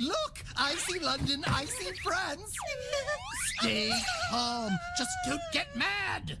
Look, I see London, I see France. Stay calm. Just don't get mad.